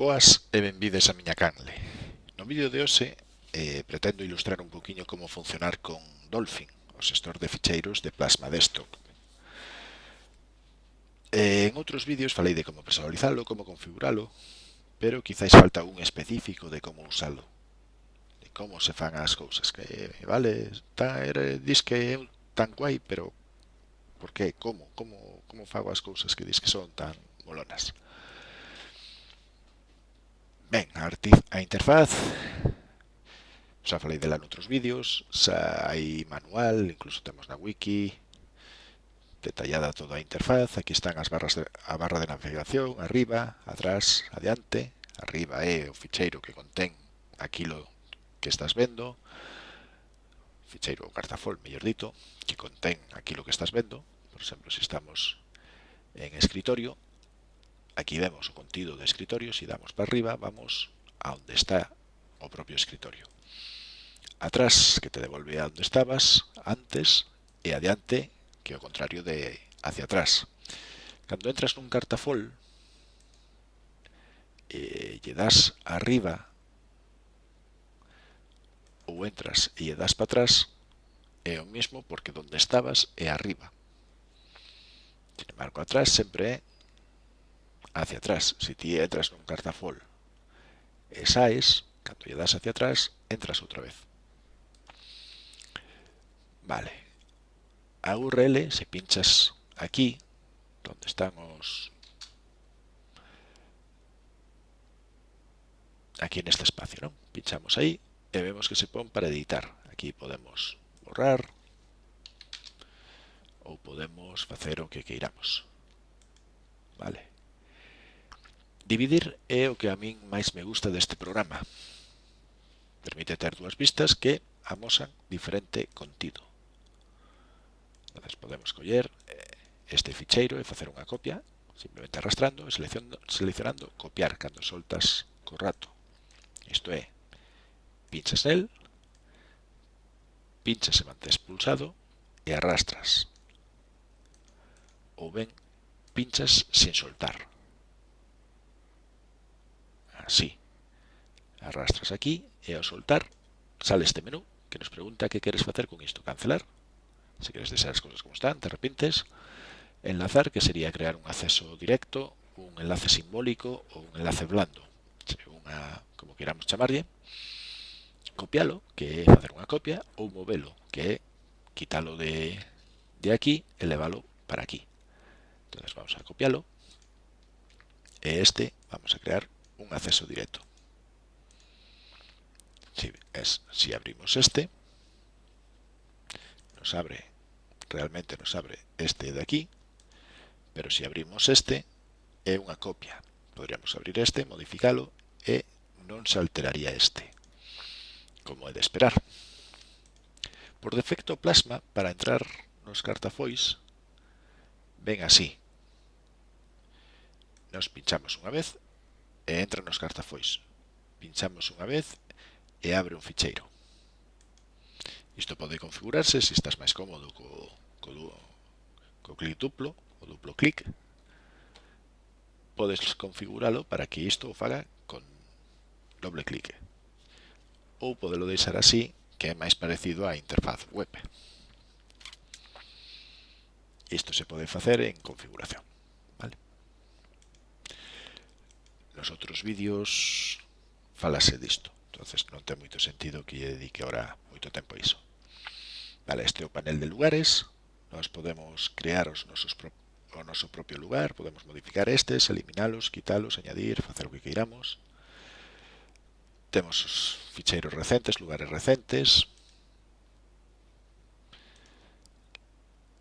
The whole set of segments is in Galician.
Boas e benvides a miña canle. No vídeo de hoxe eh, pretendo ilustrar un poquinho como funcionar con Dolphin, o xestor de ficheiros de Plasma Desktop. Eh, en outros vídeos falei de como personalizalo, como configuralo, pero quizáis falta un específico de como usalo, de como se fan as cousas, que vale, está, era, dis que é tan guai, pero por que, como, como, como fago as cousas que dis que son tan molonas. Ben, a interfaz, xa falei dela noutros vídeos, xa hai manual, incluso temos na wiki, detallada toda a interfaz, aquí están as barras de, a barra de navegación, arriba, atrás, adiante, arriba é o ficheiro que contén aquilo que estás vendo, ficheiro ou cartafol, mellor dito, que contén aquilo que estás vendo, por exemplo, se estamos en escritorio, Aquí vemos o contido de escritorio, se si damos para arriba vamos a onde está o propio escritorio. Atrás, que te devolve a onde estabas, antes, e adiante, que é o contrario de hacia atrás. Cando entras nun cartafol, e lle das arriba ou entras e lle das para atrás é o mismo porque donde estabas é arriba. Sin embargo, atrás sempre é hacia atrás. Si ti entras nun cartafol e saes, cando lle das hacia atrás, entras outra vez. Vale. A URL, se pinchas aquí, donde están os... Aquí neste espacio, non? Pinchamos aí e vemos que se pon para editar. Aquí podemos borrar ou podemos facer o que queiramos. Vale. Dividir é o que a min máis me gusta deste programa. Permite ter dúas vistas que amosan diferente contido. Entonces podemos coller eh, este ficheiro e facer unha copia, simplemente arrastrando e seleccionando, seleccionando copiar cando soltas co rato. Isto é, pinchas nel, pinchas e mantés pulsado e arrastras. Ou ben, pinchas sin soltar. Así. Arrastras aquí e ao soltar sale este menú que nos pregunta que queres facer con isto. Cancelar, se queres deixar as cousas como están, te repintes. Enlazar, que sería crear un acceso directo, un enlace simbólico ou un enlace blando, como queramos chamarlle. Copialo, que é facer unha copia, ou movelo, que é quitalo de, de aquí e levalo para aquí. Entonces vamos a copialo e este vamos a crear un acceso directo. Si, es, si abrimos este, nos abre, realmente nos abre este de aquí, pero si abrimos este, é unha copia. Podríamos abrir este, modificalo e non se alteraría este, como é de esperar. Por defecto, Plasma, para entrar nos cartafois, ven así. Nos pinchamos unha vez e entra nos cartafois. Pinchamos unha vez e abre un ficheiro. Isto pode configurarse se estás máis cómodo co, co, co clic duplo o duplo clic. Podes configuralo para que isto o faga con doble clique. Ou podelo deixar así, que é máis parecido á interfaz web. Isto se pode facer en configuración. nos outros vídeos falase disto. entonces non ten moito sentido que lle dedique ahora moito tempo a iso. Vale, este é o panel de lugares. Nós podemos crear os nosos pro... o noso propio lugar, podemos modificar estes, eliminalos, quitalos, añadir, facer o que queiramos. Temos os ficheiros recentes, lugares recentes.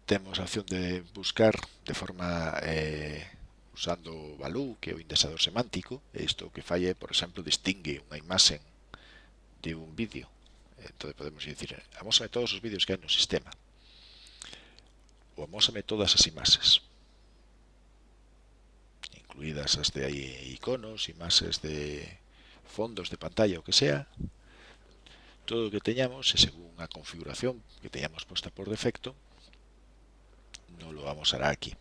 Temos a opción de buscar de forma eh, usando Valú, que é o indexador semántico, e isto o que fai é, por exemplo, distingue unha imaxe de un vídeo. Entón podemos dicir, amósame todos os vídeos que hai no sistema. Ou amósame todas as imaxes. Incluídas as de aí iconos, imaxes de fondos de pantalla, o que sea. Todo o que teñamos, e según a configuración que teñamos posta por defecto, non lo amosará aquí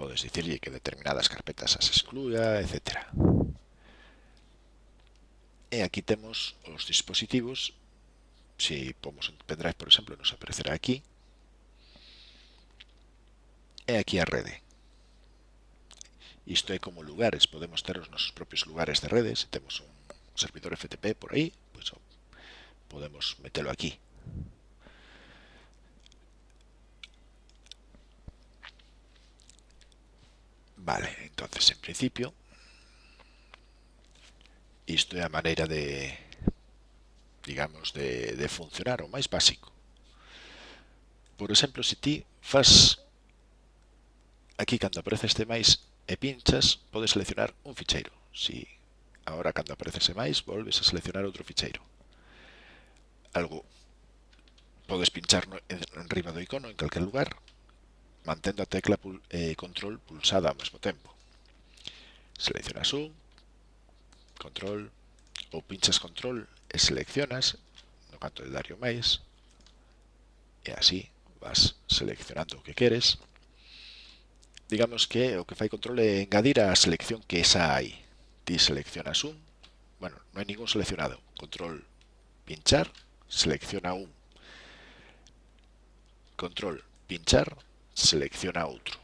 podes dicirlle que determinadas carpetas as excluya, etc. E aquí temos os dispositivos, se pomos un pendrive, por exemplo, nos aparecerá aquí, e aquí a rede. Isto é como lugares, podemos ter os nosos propios lugares de rede, se temos un servidor FTP por aí, pois podemos metelo aquí. Vale, entonces en principio isto é a maneira de digamos de, de funcionar o máis básico. Por exemplo, se ti faz aquí cando aparece este máis e pinchas, podes seleccionar un ficheiro. Si agora cando aparece ese máis, volves a seleccionar outro ficheiro. Algo podes pinchar en, en riba do icono en calquer lugar mantendo a tecla pul eh, control pulsada ao mesmo tempo. Seleccionas un, control, ou pinchas control e seleccionas no canto de Dario máis, e así vas seleccionando o que queres. Digamos que o que fai control é engadir a selección que esa hai. Ti seleccionas un, bueno, non hai ningún seleccionado, control pinchar, selecciona un, control pinchar, selecciona outro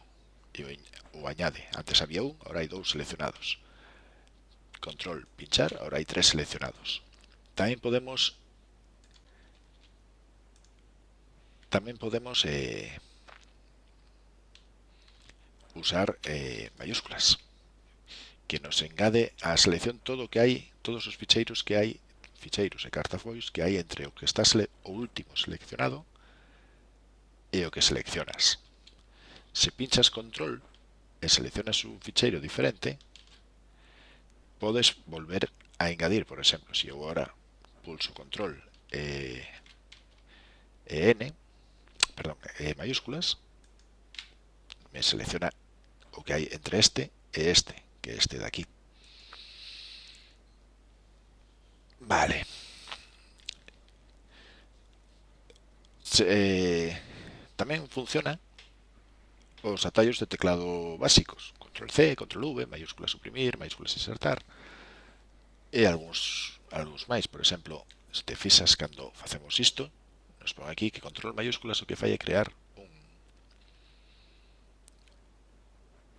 e o añade. Antes había un, agora hai dous seleccionados. Control, pinchar, agora hai tres seleccionados. Tamén podemos tamén podemos eh, usar eh, mayúsculas que nos engade a selección todo o que hai, todos os ficheiros que hai, ficheiros e cartafois que hai entre o que está o último seleccionado e o que seleccionas. Si pinchas control y seleccionas un fichero diferente, puedes volver a añadir, por ejemplo, si yo ahora pulso control eh, EN, perdón, e mayúsculas, me selecciona lo que hay entre este y e este, que es este de aquí. Vale. Eh, también funciona os atallos de teclado básicos. Control C, Control V, maiúscula suprimir, maiúsculas insertar e algúns, algúns máis. Por exemplo, se te fixas cando facemos isto, nos pon aquí que control maiúsculas o que fai é crear un,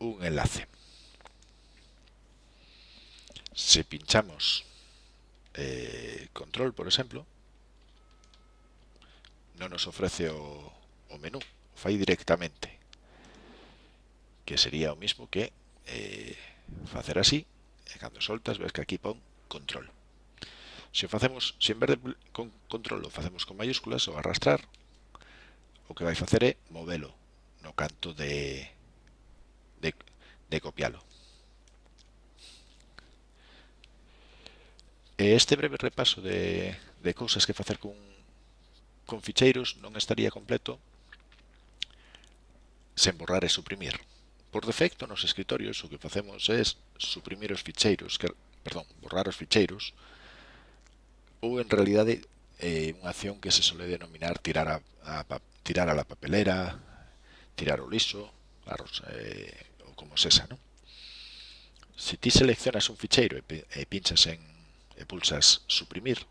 un enlace. Se pinchamos eh, control, por exemplo, non nos ofrece o, o menú, o fai directamente que sería o mismo que eh, facer así, e cando soltas ves que aquí pon control. Se o facemos, se en vez de con control o facemos con mayúsculas ou arrastrar, o que vai facer é movelo no canto de, de, de copialo. E este breve repaso de, de cousas que facer con, con ficheiros non estaría completo sen borrar e suprimir. Por defecto nos escritorios o que facemos é suprimir os ficheiros, que, perdón, borrar os ficheiros, ou en realidade é unha acción que se sole denominar tirar a, a, a tirar a la papelera, tirar o liso, a, eh, ou como sesa, non? Se ti seleccionas un ficheiro e, e pinchas en e pulsas suprimir,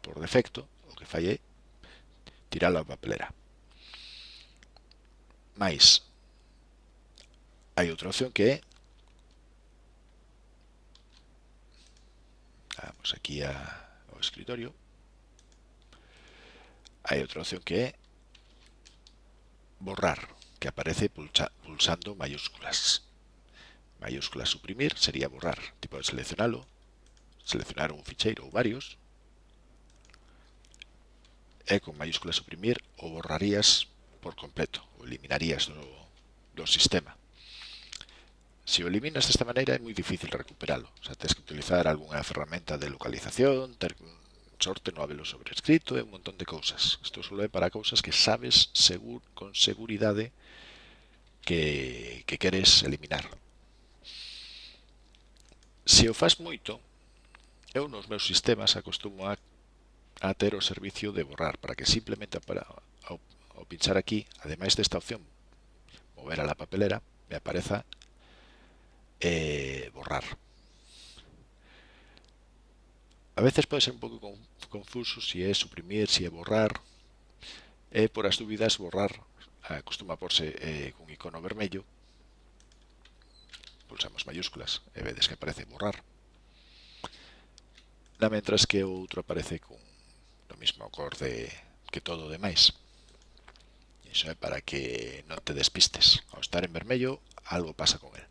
por defecto, o que fai é tirar a papelera. Mais, Hay otra opción que vamos aquí a o escritorio. Hay otra opción que borrar, que aparece pulsa, pulsando mayúsculas. Mayúsculas suprimir sería borrar, tipo de seleccionarlo, seleccionar un fichero o varios. E con mayúsculas suprimir o borrarías por completo, o eliminarías do, do sistema. Se o eliminas desta maneira é moi difícil recuperalo. O sea, tens que utilizar algunha ferramenta de localización, ter sorte no habelo sobrescrito e un montón de cousas. Isto só é para cousas que sabes segur, con seguridade que, que queres eliminar. Se o faz moito, eu nos meus sistemas acostumo a, a ter o servicio de borrar para que simplemente para, ao, ao pinchar aquí, ademais desta opción mover a la papelera, me apareza eh, borrar. A veces pode ser un pouco confuso si é suprimir, si é borrar. E por as dúbidas borrar acostuma porse eh, cun icono vermello. Pulsamos mayúsculas e vedes que aparece borrar. Na mentras que o outro aparece con o mismo cor de, que todo o demais. Iso é para que non te despistes. Ao estar en vermello, algo pasa con el.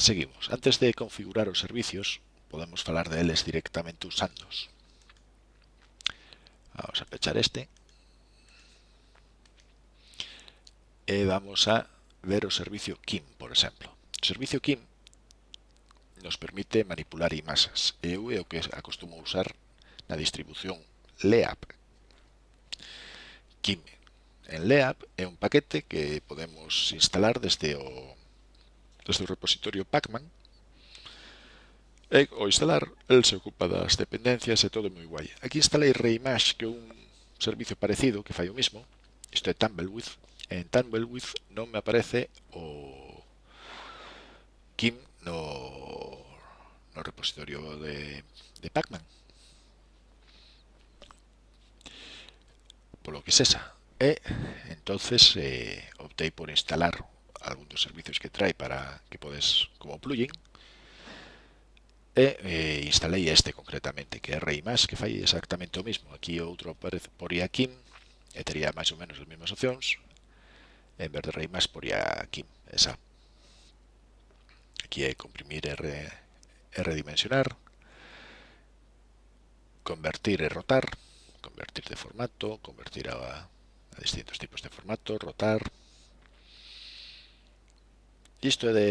Seguimos. Antes de configurar os servicios, podemos falar deles directamente usándoos. Vamos a pechar este. E vamos a ver o servicio Kim, por exemplo. O servicio Kim nos permite manipular imaxes. Eu é o que acostumo usar na distribución LEAP. Kim en LEAP é un paquete que podemos instalar desde o desde o repositorio Pacman e ao instalar, el se ocupa das dependencias e todo moi guai. Aquí instalei Reimage, que é un servicio parecido que fai o mismo, isto é Tumbleweed, e en Tumbleweed non me aparece o Kim no, no repositorio de, de Pacman. Polo que sesa E entonces eh, optei por instalar algún dos servicios que trae para que podes como plugin. E eh, instalei este concretamente que é Reimas que fai exactamente o mismo. Aquí outro poría Kim e tería máis ou menos as mesmas opcións en vez de Reimas poría Kim esa. Aquí é comprimir e, re, e redimensionar convertir e rotar convertir de formato convertir a, a distintos tipos de formato rotar Isto é de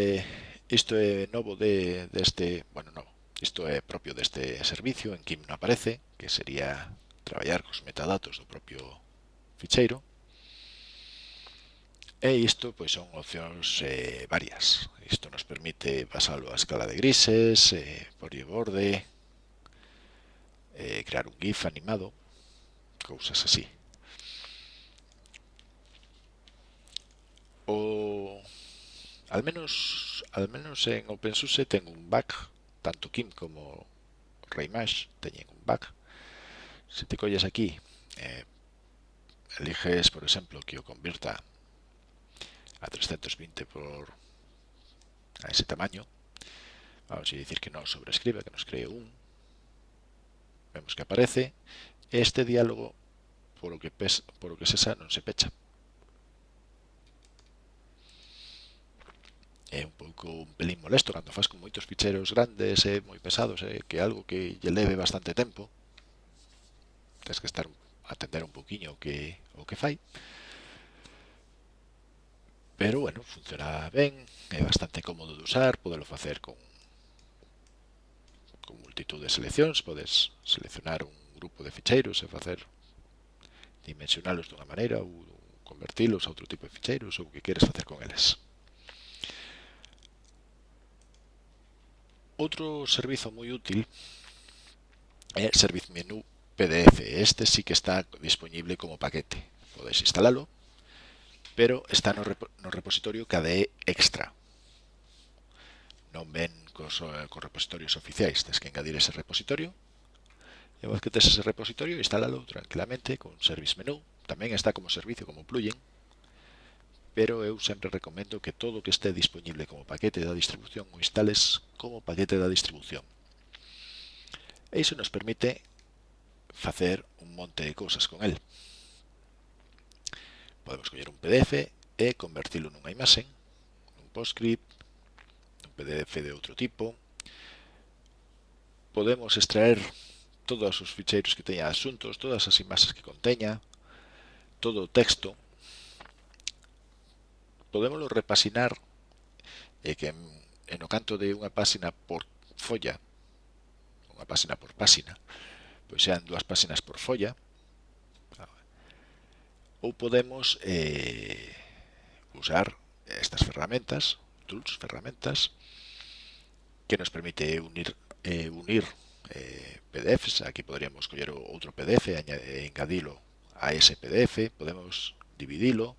isto é novo de deste, de bueno, novo. Isto é propio deste servicio en Kim non aparece, que sería traballar cos metadatos do propio ficheiro. E isto pois son opcións eh, varias. Isto nos permite pasarlo a escala de grises, eh, por borde, eh, crear un GIF animado, cousas así. Al menos, al menos en OpenSUSE ten un bug, tanto Kim como Reimash teñen un bug. Se te colles aquí, eh, eliges, por exemplo, que o convirta a 320 por a ese tamaño, vamos a decir que no sobrescribe, que nos cree un, vemos que aparece, este diálogo, por lo que, pes, por lo que se non se pecha. é un pouco un pelín molesto cando faz con moitos ficheros grandes e moi pesados e que algo que lle leve bastante tempo. Tens que estar atender un poquinho o que o que fai. Pero bueno, funciona ben é bastante cómodo de usar podelo facer con con multitud de seleccións podes seleccionar un grupo de ficheiros e facer dimensionalos dunha maneira ou convertilos a outro tipo de ficheiros ou o que queres facer con eles. Outro servizo moi útil é Service Menu PDF. Este sí que está disponible como paquete. Podes instalalo, pero está no, rep no repositorio KDE Extra. Non ven cos, cos repositorios oficiais, tens que engadir ese repositorio. E vos que tes ese repositorio, instálalo tranquilamente con Service Menu. Tamén está como servicio, como plugin, pero eu sempre recomendo que todo o que este disponible como paquete da distribución o instales como paquete da distribución. E iso nos permite facer un monte de cousas con el. Podemos coller un PDF e convertilo nunha imaxe, un PostScript, un PDF de outro tipo. Podemos extraer todos os ficheiros que teña asuntos, todas as imaxes que conteña, todo o texto, podémoslo repasinar e que en, en o canto de unha páxina por folla unha páxina por páxina pois sean dúas páxinas por folla ou podemos eh, usar estas ferramentas tools, ferramentas que nos permite unir, eh, unir eh, PDFs aquí podríamos coller outro PDF e engadilo a ese PDF podemos dividilo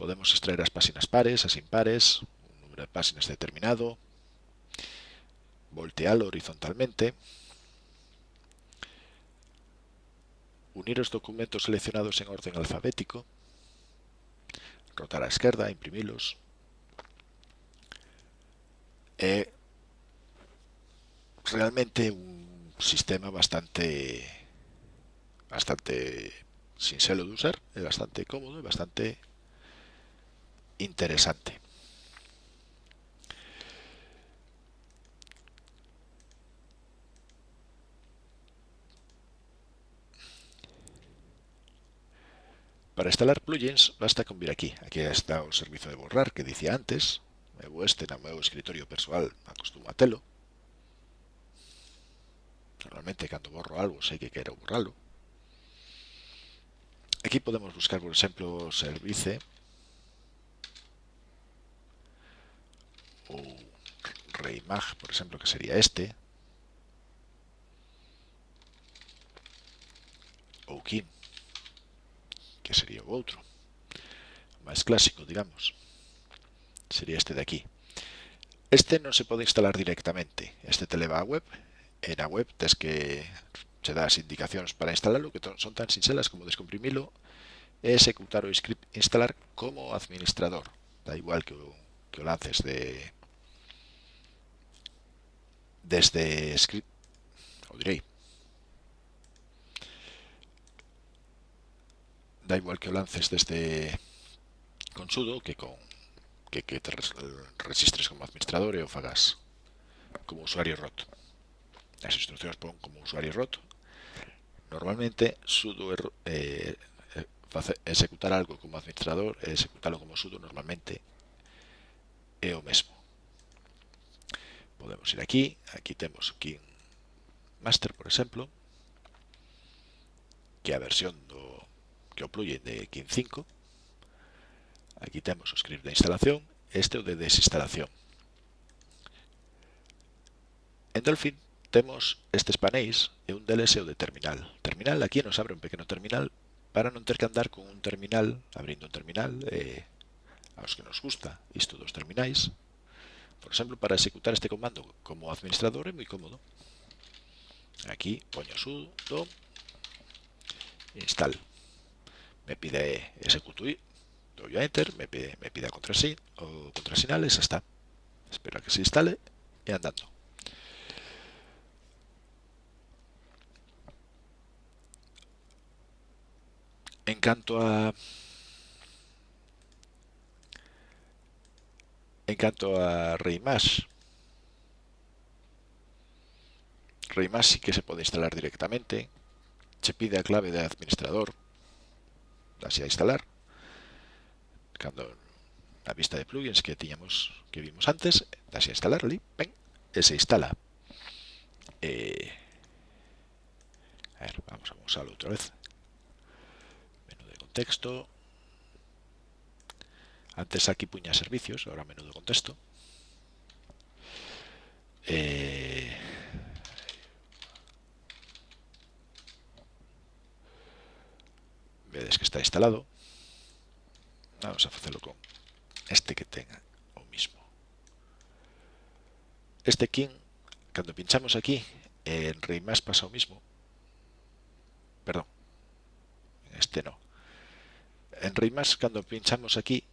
podemos extraer as páxinas pares, as impares, un número de páxinas determinado, voltealo horizontalmente, unir os documentos seleccionados en orden alfabético, rotar á esquerda, imprimilos, é realmente un sistema bastante bastante sincero de usar, é bastante cómodo e bastante interesante. Para instalar plugins basta con vir aquí. Aquí está o servizo de borrar que dicía antes. Mevo este na meu escritorio persoal, telo. Normalmente cando borro algo sei que quero borralo. Aquí podemos buscar, por exemplo, service ou reimag, por exemplo, que sería este. Ou kin, que sería o outro. máis clásico, digamos. Sería este de aquí. Este non se pode instalar directamente. Este te leva a web e na web tes que che dá as indicacións para instalarlo que son tan sinxelas como descomprimilo e executar o instalar como administrador. Da igual que o, que o lances de desde script direi da igual que lances desde con sudo que con que, que te resistres como administrador o fagas como usuario roto as instruccións pon como usuario roto normalmente sudo er, eh, face, executar algo como administrador e executalo como sudo normalmente é o mesmo podemos ir aquí, aquí temos aquí master, por exemplo, que é a versión do que o plugin de 15.5. Aquí temos o script de instalación, este o de desinstalación. En Dolphin temos estes panéis e un deles é o de terminal. Terminal, aquí nos abre un pequeno terminal para non ter que andar con un terminal, abrindo un terminal, eh, aos que nos gusta isto dos terminais, Por exemplo, para executar este comando como administrador é moi cómodo. Aquí poño sudo install. Me pide executo y doy a enter, me pide, me pide a contrasin, o contrasinal xa está. Espero que se instale e andando. En canto a en canto a Reimash Reimash sí que se pode instalar directamente. Che pide a clave de administrador. Así a instalar. Cando na vista de plugins que tiñamos que vimos antes así a instalar ven, e se instala. Eh, vamos a usarlo outra vez. Contexto. Antes aquí puña servicios, ahora menudo contexto. Eh, vedes que está instalado. Vamos a facelo con este que tenga o mismo. Este king, cando pinchamos aquí, en Reimas más pasa o mismo. Perdón, este no. En Reimas, más, cando pinchamos aquí,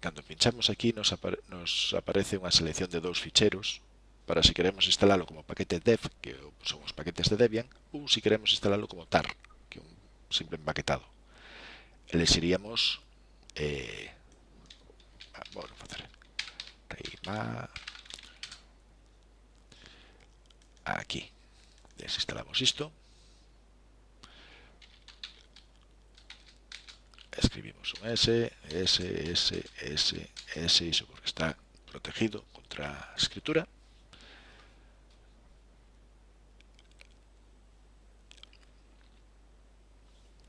Cando pinchamos aquí nos, apare nos aparece unha selección de dous ficheros para se queremos instalalo como paquete dev, que son os paquetes de Debian, ou se queremos instalalo como tar, que é un simple empaquetado. Elexiríamos eh, ah, bueno, facer reima aquí desinstalamos isto escribimos un S, S, S, S, S, iso porque está protegido contra escritura.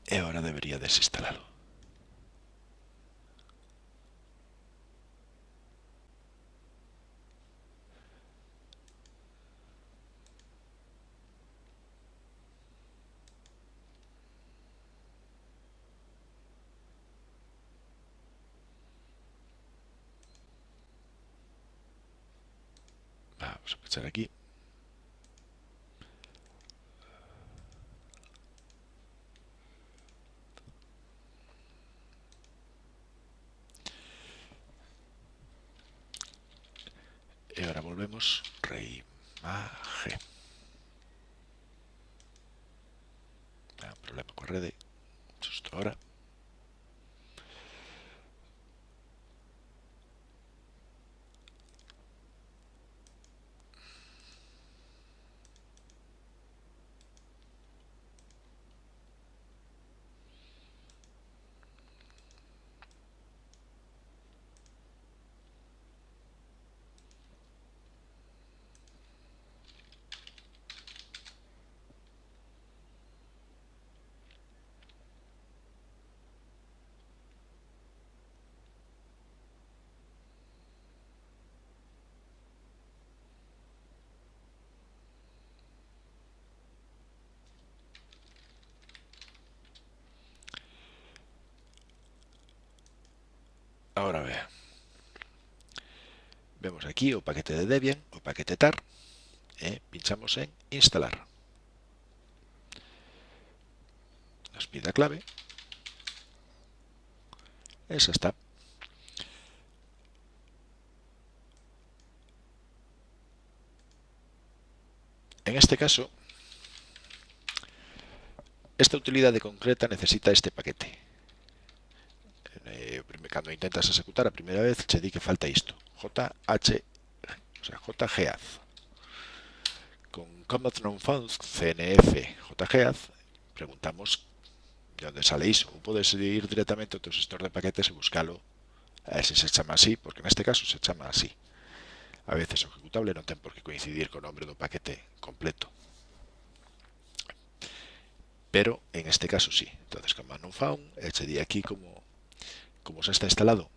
E ahora debería desinstalalo. Vamos a pinchar aquí. Y ahora volvemos, reimagen. Ah, problema con red, justo ahora. Ahora vea. Vemos aquí o paquete de Debian o paquete tar. Eh, pinchamos en instalar. Nos pide clave. Esa está. En este caso, esta utilidad concreta necesita este paquete cuando intentas ejecutar a primera vez, se di que falta esto. JH, o sea, JGAZ. Con Command Non Found CNF JGAZ, preguntamos de dónde sale iso. O podes ir directamente ao teu gestor de paquetes e buscalo a ver se se chama así, porque neste caso se chama así. A veces ejecutable non ten por que coincidir co nombre do paquete completo. Pero en este caso sí. Entonces, command non found, che aquí como como se está instalado,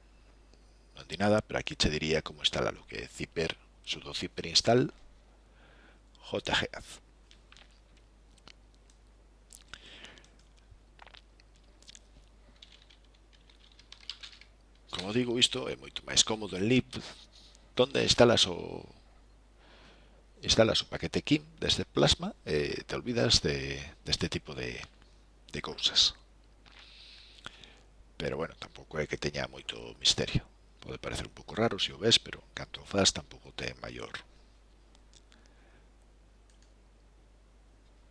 Non di nada, pero aquí te diría como instala lo que é zipper, sudo zipper install jgaz. Como digo, isto é moito máis cómodo en lib, donde instalas o instalas o paquete KIM desde Plasma e te olvidas de, deste tipo de, de cousas pero bueno, tampouco é que teña moito misterio. Pode parecer un pouco raro se o ves, pero canto o faz tampouco ten maior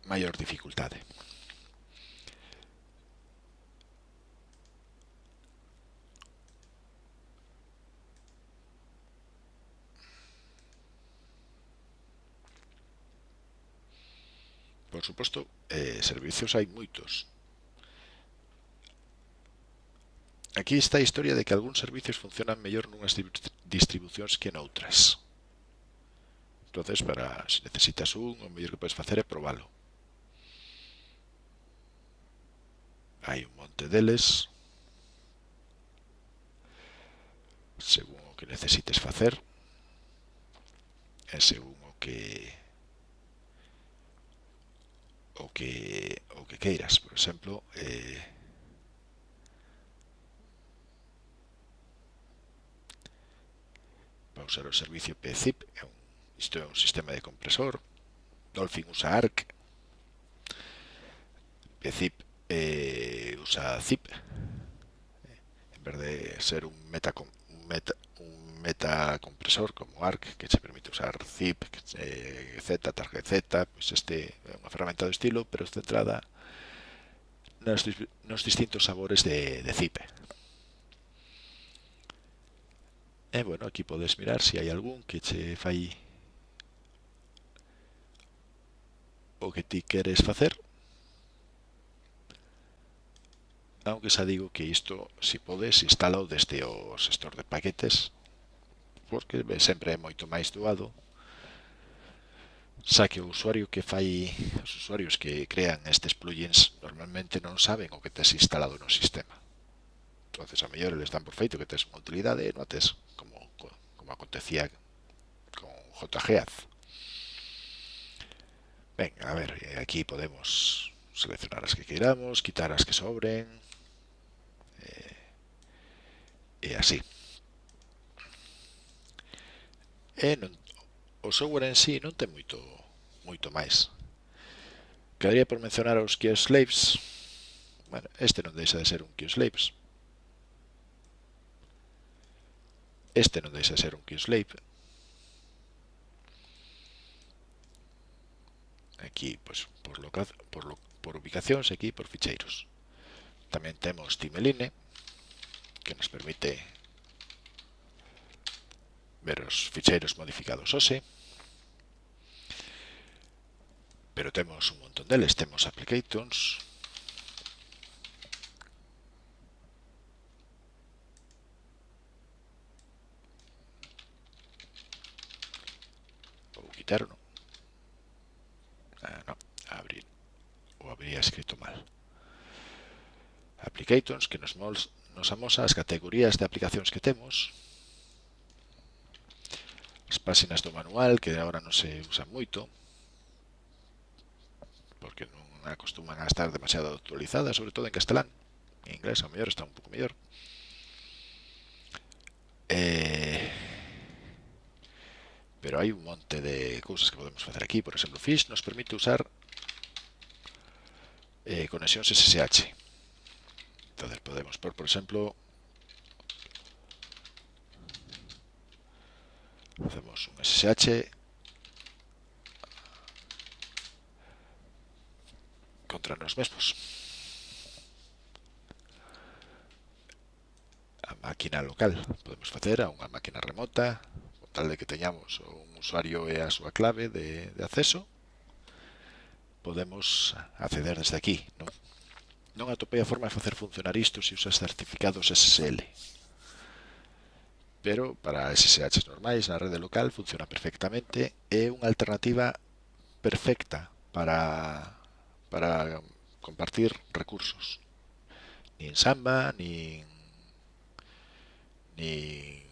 maior dificultade. Por suposto, eh, servicios hai moitos, Aquí está a historia de que algúns servicios funcionan mellor nunhas distribucións que noutras. entonces para se necesitas un, o mellor que podes facer é probalo. Hai un monte deles. Según o que necesites facer. E según o que o que o que queiras, por exemplo, eh, para usar o servicio PZIP, isto é un sistema de compresor, Dolphin usa ARC, PZIP eh, usa ZIP, en vez de ser un meta, un meta, un meta compresor como ARC que se permite usar zip, eh, Z, target Z, pues este é unha ferramenta do estilo, pero centrada nos, nos distintos sabores de, de zip. E, bueno, aquí podes mirar se hai algún que che fai o que ti queres facer. Aunque xa digo que isto, se podes, instalo desde o gestor de paquetes, porque sempre é moito máis doado. Xa que o usuario que fai, os usuarios que crean estes plugins normalmente non saben o que tes instalado no sistema entonces a mellor eles dan por feito que tes unha utilidade e non tes como, como acontecía con JGAZ ben, a ver, eh, aquí podemos seleccionar as que queiramos quitar as que sobren eh, e así. E non, o software en sí non ten moito moito máis. Quedaría por mencionar os key slaves bueno, este non deixa de ser un key slaves Este non deixa ser un key slave. Aquí, pois, por, loca, por, lo, por ubicacións, aquí por ficheiros. Tamén temos timeline, que nos permite ver os ficheiros modificados OSE. Pero temos un montón deles. Temos applications, quitaron. Ah, no, abrir. O habría escrito mal. Applications, que nos, nos amosa as categorías de aplicacións que temos. As páxinas do manual, que agora non se usan moito, porque non acostuman a estar demasiado actualizadas, sobre todo en castelán. En inglés, ao mellor, está un pouco mellor. Eh, pero hai un monte de cousas que podemos facer aquí. Por exemplo Fish nos permite usar eh, conexións SSH entonces podemos por, por exemplo Hacemos un SSH contra nos mesmos. A máquina local. Podemos facer a unha máquina remota tal de que teñamos un usuario e a súa clave de, de acceso, podemos acceder desde aquí. Non, non atopei a forma de facer funcionar isto se usas certificados SSL. Pero para SSH normais na rede local funciona perfectamente. É unha alternativa perfecta para, para compartir recursos. Ni en Samba, ni ni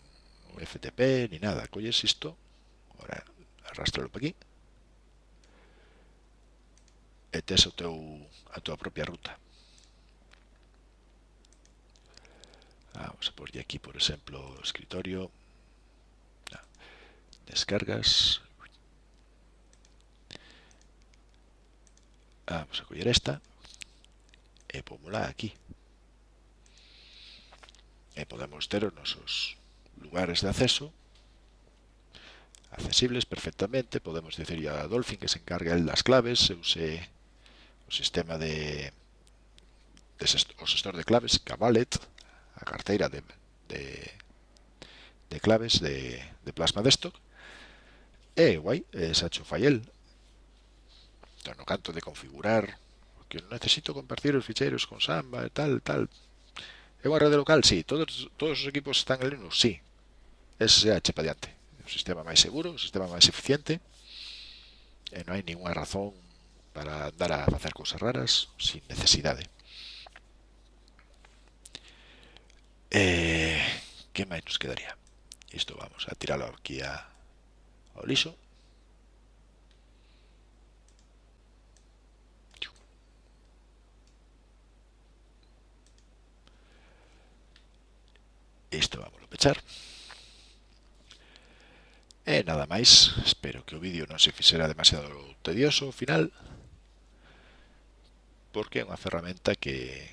FTP ni nada. Colles isto, ahora arrastralo para aquí, e tes o teu, a tua propia ruta. Vamos a porlle aquí, por exemplo, escritorio, descargas, vamos a coger esta e pomula aquí e podemos ter os nosos lugares de acceso, accesibles perfectamente, podemos decirle a Dolphin que se encargue el das claves, se use o sistema de, de o gestor de claves, Cabalet, a carteira de, de, de claves de, de, Plasma Desktop, e guai, eh, Sacho Fayel, entón, no canto de configurar, que necesito compartir os ficheiros con Samba e tal, tal, é unha rede local, sí, todos, todos os equipos están en Linux, sí, SSH para diante o sistema máis seguro, o sistema máis eficiente e non hai ninguna razón para andar a facer cousas raras sin necesidade Eh, que máis nos quedaría? Isto vamos a tiralo aquí a, ao liso. Isto vamos a pechar. Nada máis, espero que o vídeo non se fixera demasiado tedioso ao final, porque é unha ferramenta que,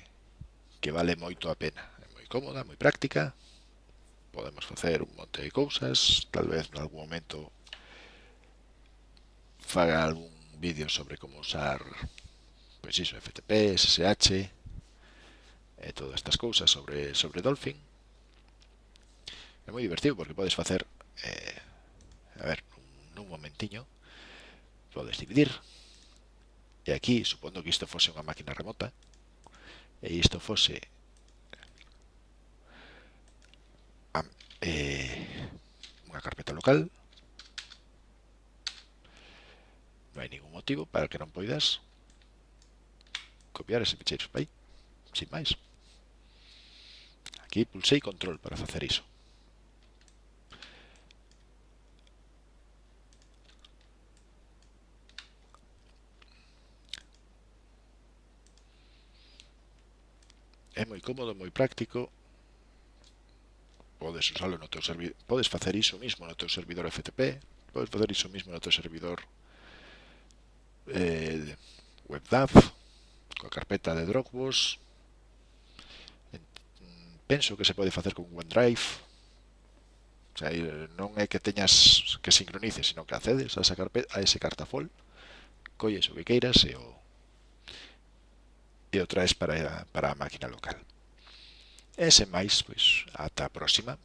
que vale moito a pena. É moi cómoda, moi práctica, podemos facer un monte de cousas, tal vez en algún momento faga algún vídeo sobre como usar pois iso, FTP, SSH e todas estas cousas sobre, sobre Dolphin. É moi divertido porque podes facer eh, a ver, un, un momentiño, podes dividir, e aquí, supondo que isto fose unha máquina remota, e isto fose a, eh, unha carpeta local, non hai ningún motivo para que non poidas copiar ese ficheiro para aí, sin máis. Aquí pulsei control para facer iso. É moi cómodo, moi práctico. Podes usalo no teu servidor, podes facer iso mismo no teu servidor FTP, podes facer iso mismo no teu servidor eh, WebDAV, coa carpeta de Dropbox. Penso que se pode facer con OneDrive. O sea, eh, non é que teñas que sincronices, sino que accedes a esa carpeta, a ese cartafol, colles eh, o que queiras e o e o traes para, para a máquina local. E sen máis, pois, ata a próxima.